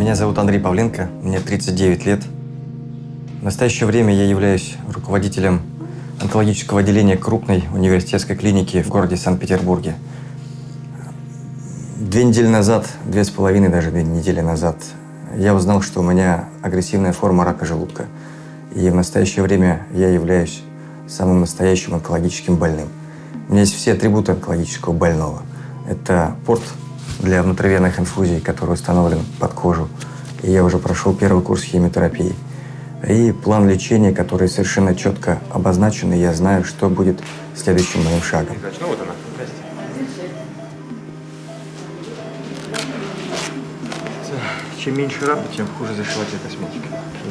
Меня зовут Андрей Павленко, мне 39 лет. В настоящее время я являюсь руководителем онкологического отделения крупной университетской клиники в городе Санкт-Петербурге. Две недели назад, две с половиной даже две недели назад, я узнал, что у меня агрессивная форма рака желудка. И в настоящее время я являюсь самым настоящим онкологическим больным. У меня есть все атрибуты онкологического больного. Это порт для внутривенных инфузий, который установлен под кожу. И я уже прошел первый курс химиотерапии. И план лечения, который совершенно четко обозначен, и я знаю, что будет следующим моим шагом. Ну вот она. Чем меньше рака, тем хуже косметика.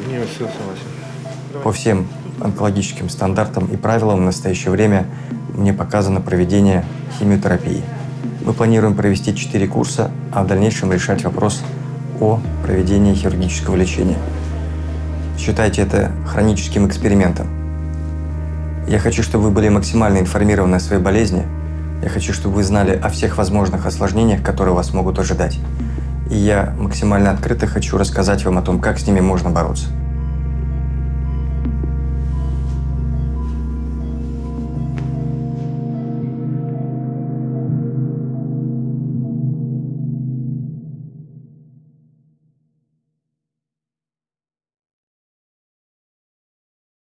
Не все согласен. По всем онкологическим стандартам и правилам в настоящее время мне показано проведение химиотерапии. Мы планируем провести 4 курса, а в дальнейшем решать вопрос о проведении хирургического лечения. Считайте это хроническим экспериментом. Я хочу, чтобы вы были максимально информированы о своей болезни. Я хочу, чтобы вы знали о всех возможных осложнениях, которые вас могут ожидать. И я максимально открыто хочу рассказать вам о том, как с ними можно бороться.